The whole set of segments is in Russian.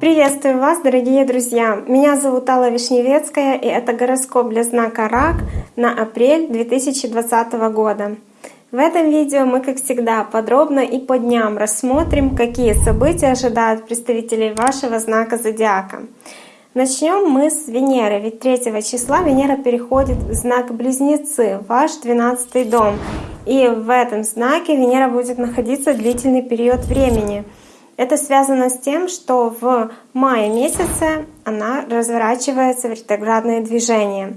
Приветствую вас, дорогие друзья! Меня зовут Алла Вишневецкая, и это гороскоп для знака Рак на апрель 2020 года. В этом видео мы, как всегда, подробно и по дням рассмотрим, какие события ожидают представителей вашего знака Зодиака. Начнем мы с Венеры, ведь 3 числа Венера переходит в знак Близнецы, ваш 12 дом. И в этом знаке Венера будет находиться длительный период времени. Это связано с тем, что в мае месяце она разворачивается в ретроградное движение.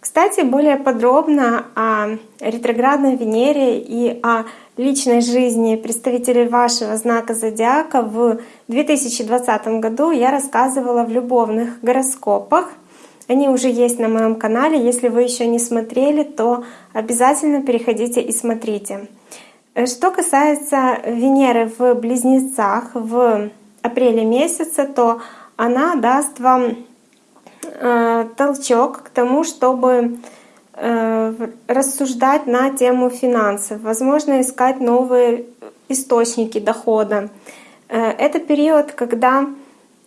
Кстати, более подробно о ретроградной Венере и о личной жизни представителей вашего знака зодиака в 2020 году я рассказывала в любовных гороскопах. Они уже есть на моем канале. Если вы еще не смотрели, то обязательно переходите и смотрите. Что касается Венеры в Близнецах в апреле месяце, то она даст вам э, толчок к тому, чтобы Э, рассуждать на тему финансов, возможно, искать новые источники дохода. Э, это период, когда э,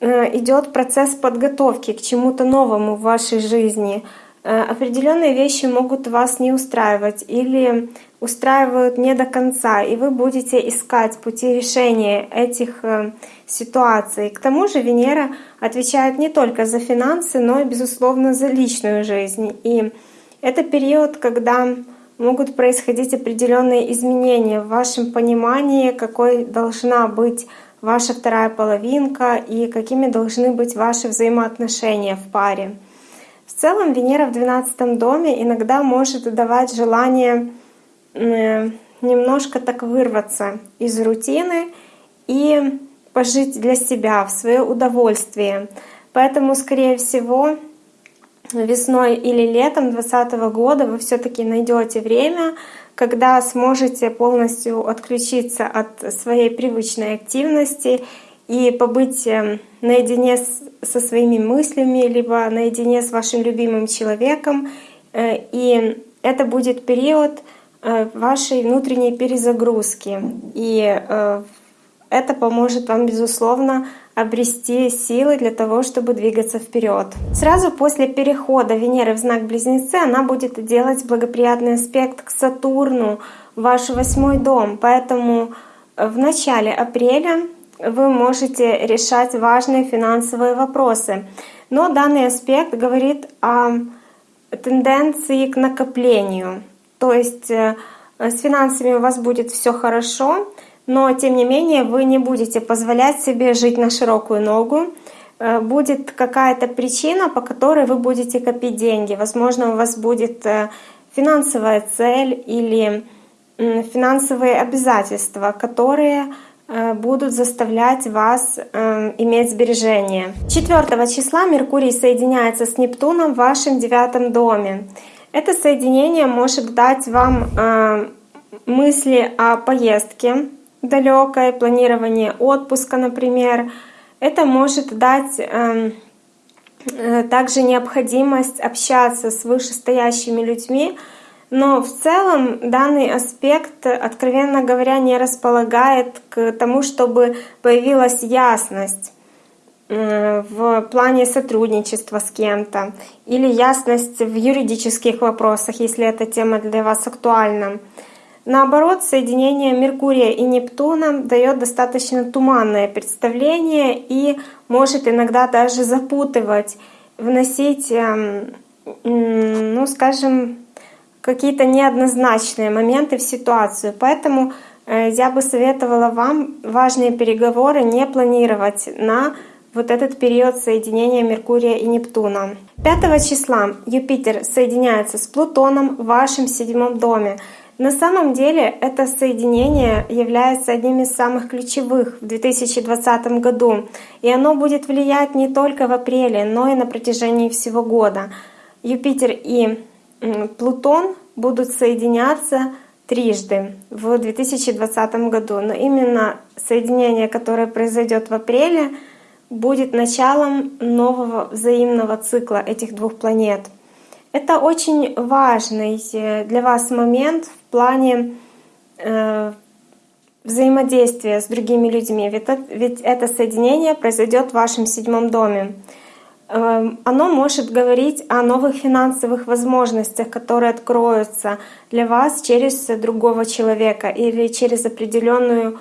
идет процесс подготовки к чему-то новому в вашей жизни. Определенные вещи могут вас не устраивать или устраивают не до конца, и вы будете искать пути решения этих ситуаций. К тому же Венера отвечает не только за финансы, но и, безусловно, за личную жизнь. И это период, когда могут происходить определенные изменения в вашем понимании, какой должна быть ваша вторая половинка и какими должны быть ваши взаимоотношения в паре. В целом Венера в 12 доме иногда может давать желание немножко так вырваться из рутины и пожить для себя в свое удовольствие. Поэтому, скорее всего, весной или летом 2020 года вы все-таки найдете время, когда сможете полностью отключиться от своей привычной активности и побыть эм, наедине со своими мыслями, либо наедине с вашим любимым человеком. Э, и это будет период э, вашей внутренней перезагрузки. И э, это поможет вам, безусловно, обрести силы для того, чтобы двигаться вперед. Сразу после перехода Венеры в знак Близнецы она будет делать благоприятный аспект к Сатурну, ваш восьмой дом. Поэтому в начале апреля вы можете решать важные финансовые вопросы. Но данный аспект говорит о тенденции к накоплению. То есть э, с финансами у вас будет все хорошо, но тем не менее вы не будете позволять себе жить на широкую ногу. Э, будет какая-то причина, по которой вы будете копить деньги. Возможно, у вас будет э, финансовая цель или финансовые обязательства, которые э, будут заставлять вас иметь сбережения. 4 числа Меркурий соединяется с Нептуном в вашем девятом доме. Это соединение может дать вам мысли о поездке, далекое, планирование отпуска, например. Это может дать эм, э, также необходимость общаться с вышестоящими людьми, но в целом данный аспект, откровенно говоря, не располагает к тому, чтобы появилась ясность э, в плане сотрудничества с кем-то или ясность в юридических вопросах, если эта тема для вас актуальна. Наоборот, соединение Меркурия и Нептуна дает достаточно туманное представление и может иногда даже запутывать, вносить, эм, ну скажем, какие-то неоднозначные моменты в ситуацию. Поэтому э, я бы советовала вам важные переговоры не планировать на вот этот период соединения Меркурия и Нептуна. 5 числа Юпитер соединяется с Плутоном в вашем седьмом доме. На самом деле это соединение является одним из самых ключевых в 2020 году, и оно будет влиять не только в апреле, но и на протяжении всего года. Юпитер и Плутон будут соединяться трижды в 2020 году, но именно соединение, которое произойдет в апреле, будет началом нового взаимного цикла этих двух планет — это очень важный э, для вас момент в плане э, взаимодействия с другими людьми, ведь это, ведь это соединение произойдет в вашем седьмом доме. Эм, оно может говорить о новых финансовых возможностях, которые откроются для вас через другого человека или через определенную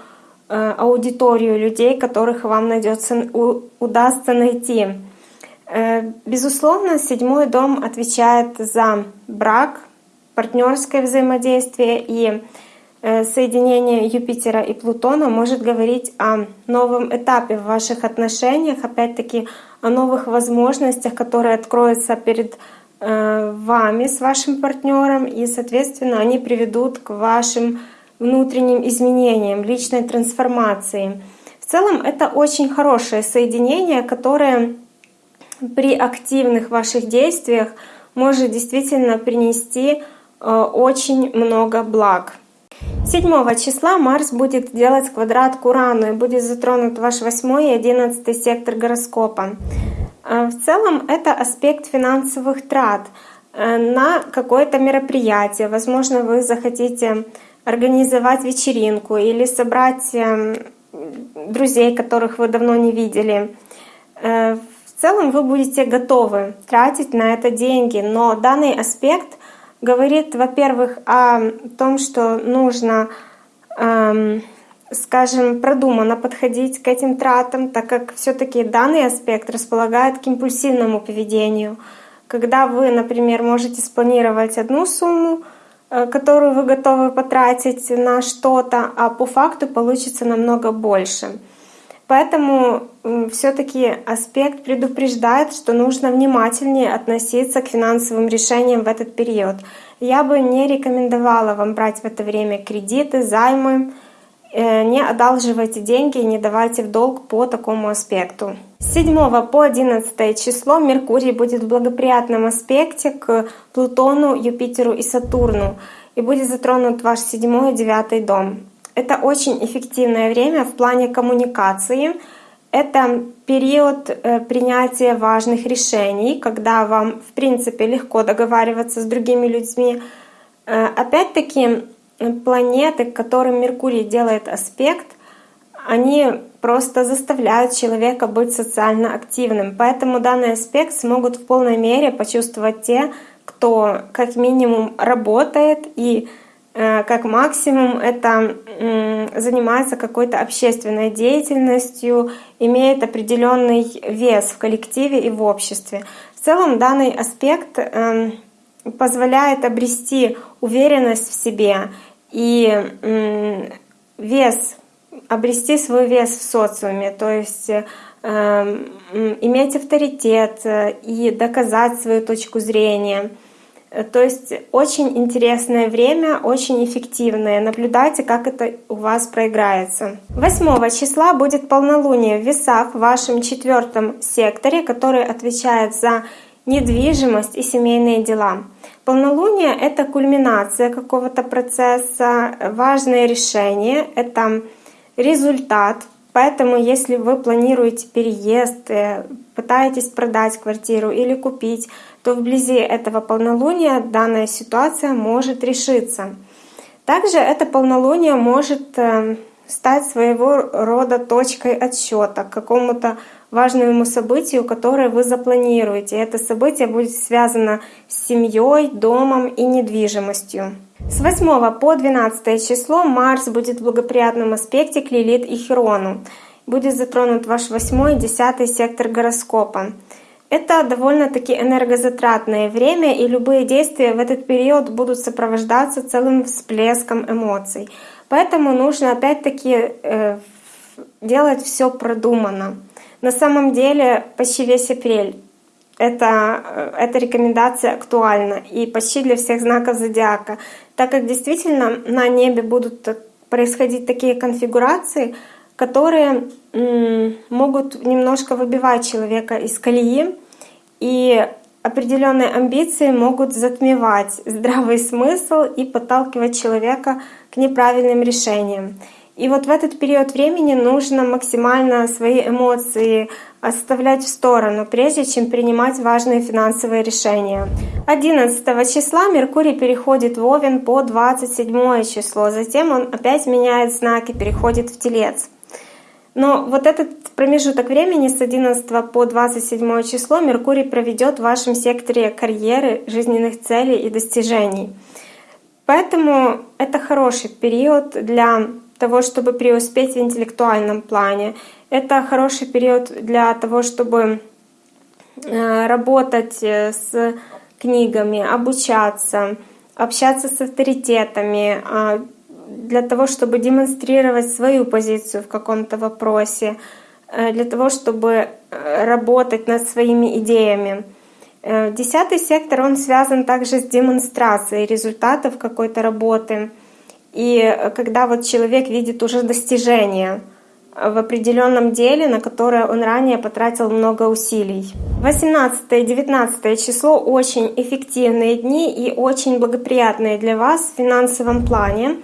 э, аудиторию людей, которых вам найдется, удастся найти. Э, безусловно, седьмой дом отвечает за брак, партнерское взаимодействие и э, соединение Юпитера и Плутона может говорить о новом этапе в ваших отношениях, опять-таки о новых возможностях, которые откроются перед э, вами с вашим партнером, и, соответственно, они приведут к вашим внутренним изменениям, личной трансформации. В целом это очень хорошее соединение, которое при активных ваших действиях может действительно принести э, очень много благ. 7 числа Марс будет делать квадрат к Урану и будет затронут ваш 8 и 11 сектор гороскопа. Э, в целом это аспект финансовых трат э, на какое-то мероприятие. Возможно, вы захотите организовать вечеринку или собрать эм, друзей, которых вы давно не видели. В целом вы будете готовы тратить на это деньги, но данный аспект говорит, во-первых, о том, что нужно, эм, скажем, продуманно подходить к этим тратам, так как все-таки данный аспект располагает к импульсивному поведению. Когда вы, например, можете спланировать одну сумму, э, которую вы готовы потратить на что-то, а по факту получится намного больше. Поэтому все-таки аспект предупреждает, что нужно внимательнее относиться к финансовым решениям в этот период. Я бы не рекомендовала вам брать в это время кредиты, займы, э, не одалживайте деньги и не давайте в долг по такому аспекту. С 7 по 11 число Меркурий будет в благоприятном аспекте к Плутону, Юпитеру и Сатурну и будет затронут ваш 7 и 9 дом. Это очень эффективное время в плане коммуникации. Это период э, принятия важных решений, когда вам, в принципе, легко договариваться с другими людьми. Э, опять-таки, планеты, к которым Меркурий делает аспект, они просто заставляют человека быть социально активным. Поэтому данный аспект смогут в полной мере почувствовать те, кто как минимум работает и Э, как максимум это занимается какой-то общественной деятельностью, имеет определенный вес в коллективе и в обществе. В целом данный аспект эм, позволяет обрести уверенность в себе и вес, обрести свой вес в социуме, то есть эм, иметь авторитет э, и доказать свою точку зрения — Э, то есть очень интересное время, очень эффективное. Наблюдайте, как это у вас проиграется. 8 числа будет полнолуние в весах в вашем четвертом секторе, который отвечает за недвижимость и семейные дела. Полнолуние — это кульминация какого-то процесса, важное решение, это результат. Поэтому если вы планируете переезд, э, пытаетесь продать квартиру или купить, то вблизи этого полнолуния данная ситуация может решиться. Также это полнолуние может э, стать своего рода точкой отсчета к какому-то важному событию, которое вы запланируете. Это событие будет связано с семьей, домом и недвижимостью. С 8 по 12 число Марс будет в благоприятном аспекте к Лилит и Херону. Будет затронут ваш 8 и 10 сектор гороскопа. Это довольно-таки энергозатратное время, и любые действия в этот период будут сопровождаться целым всплеском эмоций. Поэтому нужно опять-таки э, делать все продуманно. На самом деле почти весь апрель это, э, эта рекомендация актуальна и почти для всех знаков зодиака, так как действительно на небе будут происходить такие конфигурации, которые могут немножко выбивать человека из колеи, и определенные амбиции могут затмевать здравый смысл и подталкивать человека к неправильным решениям. И вот в этот период времени нужно максимально свои эмоции оставлять в сторону, прежде чем принимать важные финансовые решения. 11 числа Меркурий переходит в Овен по 27 число, затем он опять меняет знаки, переходит в Телец. Но вот этот промежуток времени с 11 по 27 число Меркурий проведет в вашем секторе карьеры, жизненных целей и достижений. Поэтому это хороший период для того, чтобы преуспеть в интеллектуальном плане. Это хороший период для того, чтобы э, работать э, с книгами, обучаться, общаться с авторитетами, а, для того, чтобы демонстрировать свою позицию в каком-то вопросе, э, для того, чтобы работать над своими идеями. Десятый сектор, он связан также с демонстрацией результатов какой-то работы. И когда вот человек видит уже достижения в определенном деле, на которое он ранее потратил много усилий. 18 и 19 число очень эффективные дни и очень благоприятные для вас в финансовом плане,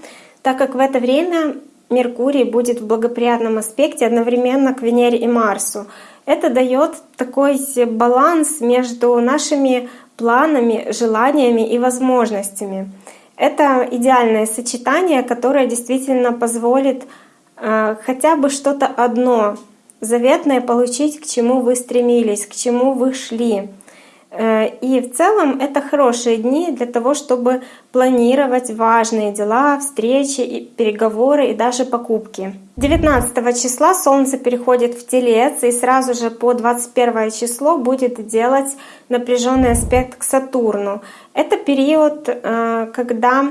так как в это время Меркурий будет в благоприятном аспекте одновременно к Венере и Марсу. Это дает такой баланс между нашими планами, желаниями и возможностями. Это идеальное сочетание, которое действительно позволит э, хотя бы что-то одно заветное получить, к чему вы стремились, к чему вы шли. Э, и в целом это хорошие дни для того, чтобы планировать важные дела, встречи, переговоры и даже покупки. 19 числа Солнце переходит в Телец и сразу же по 21 число будет делать напряженный аспект к Сатурну. Это период, э, когда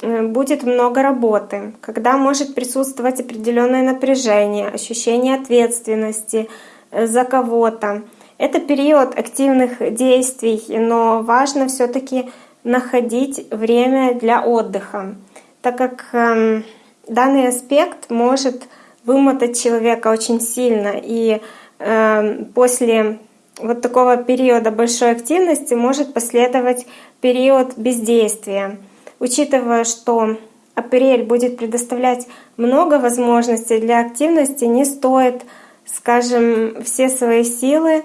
э, будет много работы, когда может присутствовать определенное напряжение, ощущение ответственности за кого-то. Это период активных действий, но важно все-таки находить время для отдыха, так как э, данный аспект может вымотать человека очень сильно. И э, после вот такого периода большой активности может последовать период бездействия. Учитывая, что апрель будет предоставлять много возможностей для активности, не стоит, скажем, все свои силы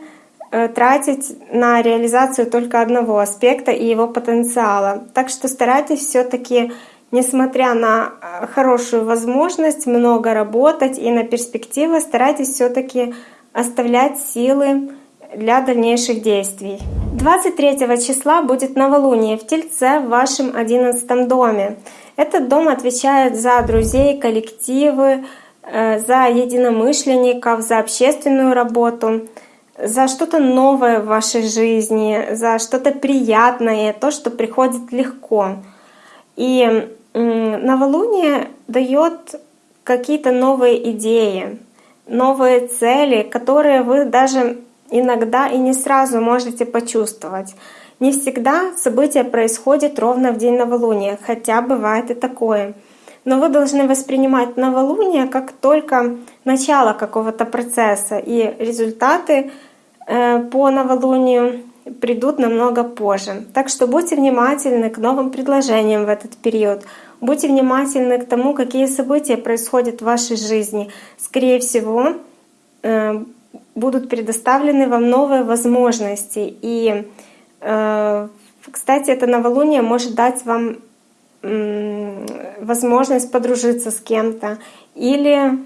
тратить на реализацию только одного аспекта и его потенциала. Так что старайтесь все-таки, несмотря на э, хорошую возможность много работать и на перспективы, старайтесь все-таки оставлять силы для дальнейших действий. 23 числа будет новолуние в Тельце в вашем 11 доме. Этот дом отвечает за друзей, коллективы, э, за единомышленников, за общественную работу за что-то новое в вашей жизни, за что-то приятное, то, что приходит легко. И новолуние дает какие-то новые идеи, новые цели, которые вы даже иногда и не сразу можете почувствовать. Не всегда события происходят ровно в день новолуния, хотя бывает и такое. Но вы должны воспринимать новолуние как только начало какого-то процесса, и результаты по новолунию придут намного позже. Так что будьте внимательны к новым предложениям в этот период. Будьте внимательны к тому, какие события происходят в вашей жизни. Скорее всего, э, будут предоставлены вам новые возможности. И, э, кстати, это новолуние может дать вам возможность подружиться с кем-то или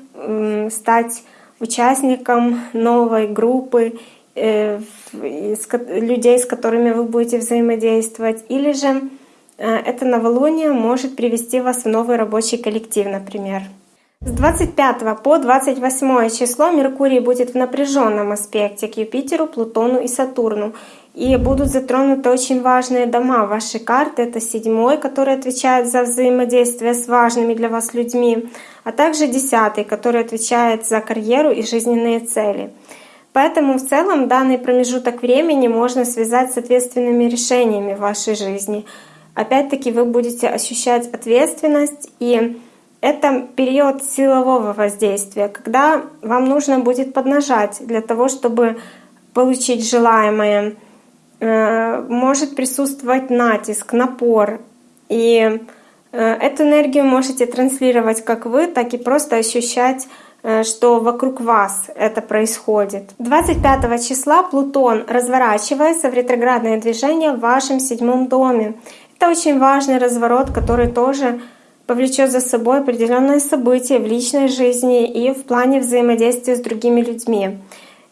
стать участником новой группы э, людей, с которыми вы будете взаимодействовать, или же э, это новолуние может привести вас в новый рабочий коллектив, например. С 25 по 28 число Меркурий будет в напряженном аспекте к Юпитеру, Плутону и Сатурну. И будут затронуты очень важные дома вашей карты. Это седьмой, который отвечает за взаимодействие с важными для вас людьми, а также десятый, который отвечает за карьеру и жизненные цели. Поэтому в целом данный промежуток времени можно связать с ответственными решениями в вашей жизни. Опять-таки вы будете ощущать ответственность и это период силового воздействия, когда вам нужно будет поднажать для того, чтобы получить желаемое. Э, может присутствовать натиск, напор. И Э, эту энергию можете транслировать как вы, так и просто ощущать что вокруг вас это происходит. 25 числа Плутон разворачивается в ретроградное движение в вашем седьмом доме. Это очень важный разворот, который тоже повлечет за собой определенные события в личной жизни и в плане взаимодействия с другими людьми.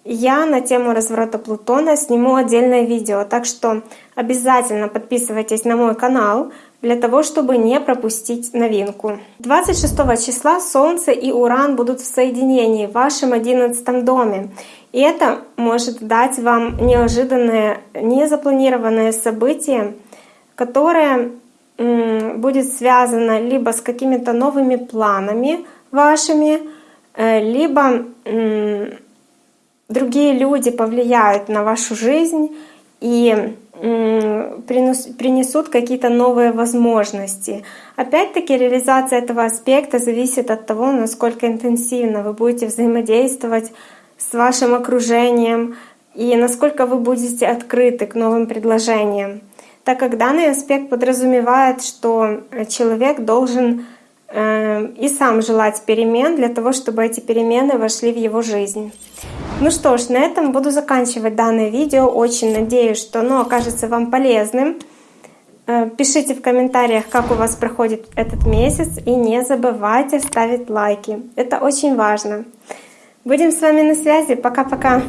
Я на тему разворота Плутона сниму отдельное видео, так что обязательно подписывайтесь на мой канал для того, чтобы не пропустить новинку. 26 числа Солнце и Уран будут в соединении в вашем 11 доме. И это может дать вам неожиданное, незапланированное событие, которое будет связано либо с какими-то новыми планами вашими, э, либо другие люди повлияют на вашу жизнь и принесут какие-то новые возможности. Опять-таки реализация этого аспекта зависит от того, насколько интенсивно вы будете взаимодействовать с вашим окружением и насколько вы будете открыты к новым предложениям. Так как данный аспект подразумевает, что человек должен э, и сам желать перемен для того, чтобы эти перемены вошли в его жизнь. Ну что ж, на этом буду заканчивать данное видео. Очень надеюсь, что оно окажется вам полезным. Э, пишите в комментариях, как у вас проходит этот месяц. И не забывайте ставить лайки. Это очень важно. Будем с вами на связи. Пока-пока.